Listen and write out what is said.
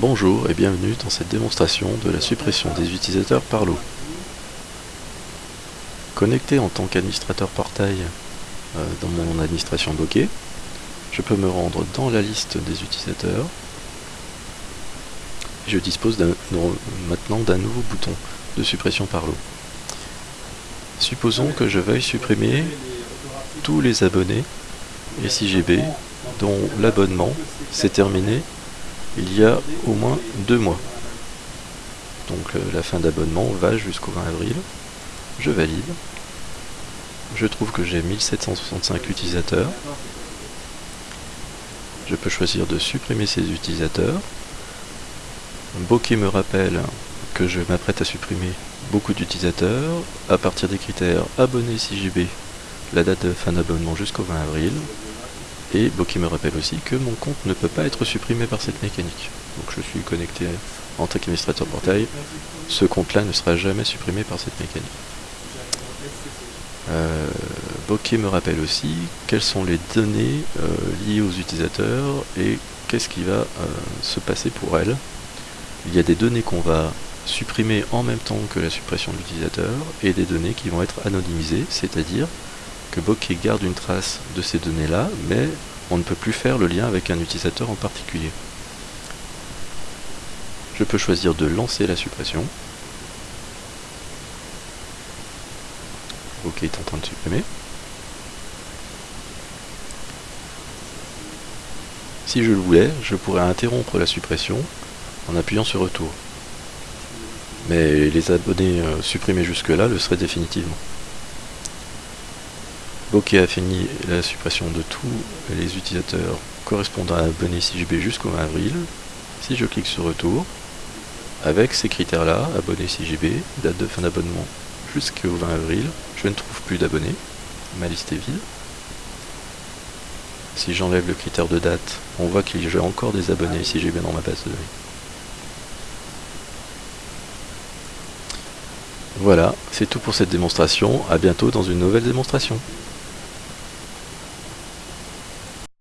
Bonjour et bienvenue dans cette démonstration de la suppression des utilisateurs par lot. Connecté en tant qu'administrateur portail euh, dans mon administration bokeh, je peux me rendre dans la liste des utilisateurs. Je dispose maintenant d'un nouveau bouton de suppression par lot. Supposons que je veuille supprimer tous les abonnés SIGB dont l'abonnement s'est terminé il y a au moins deux mois. Donc euh, la fin d'abonnement va jusqu'au 20 avril. Je valide. Je trouve que j'ai 1765 utilisateurs. Je peux choisir de supprimer ces utilisateurs. Bokeh me rappelle que je m'apprête à supprimer beaucoup d'utilisateurs à partir des critères abonnés CJB, la date de fin d'abonnement jusqu'au 20 avril, et Bokeh me rappelle aussi que mon compte ne peut pas être supprimé par cette mécanique. Donc je suis connecté en tant qu'administrateur portail. Ce compte-là ne sera jamais supprimé par cette mécanique. Euh, Bokeh me rappelle aussi quelles sont les données euh, liées aux utilisateurs et qu'est-ce qui va euh, se passer pour elles. Il y a des données qu'on va supprimer en même temps que la suppression de l'utilisateur et des données qui vont être anonymisées, c'est-à-dire que Bokeh garde une trace de ces données-là, mais on ne peut plus faire le lien avec un utilisateur en particulier. Je peux choisir de lancer la suppression. Bokeh est en train de supprimer. Si je le voulais, je pourrais interrompre la suppression en appuyant sur retour. Mais les abonnés euh, supprimés jusque-là le seraient définitivement. Bokeh a fini la suppression de tous les utilisateurs correspondant à abonné CJB jusqu'au 20 avril. Si je clique sur retour, avec ces critères-là, abonné CJB, date de fin d'abonnement jusqu'au 20 avril, je ne trouve plus d'abonnés, ma liste est vide. Si j'enlève le critère de date, on voit qu'il y a encore des abonnés CJB dans ma base de données. Voilà, c'est tout pour cette démonstration, à bientôt dans une nouvelle démonstration.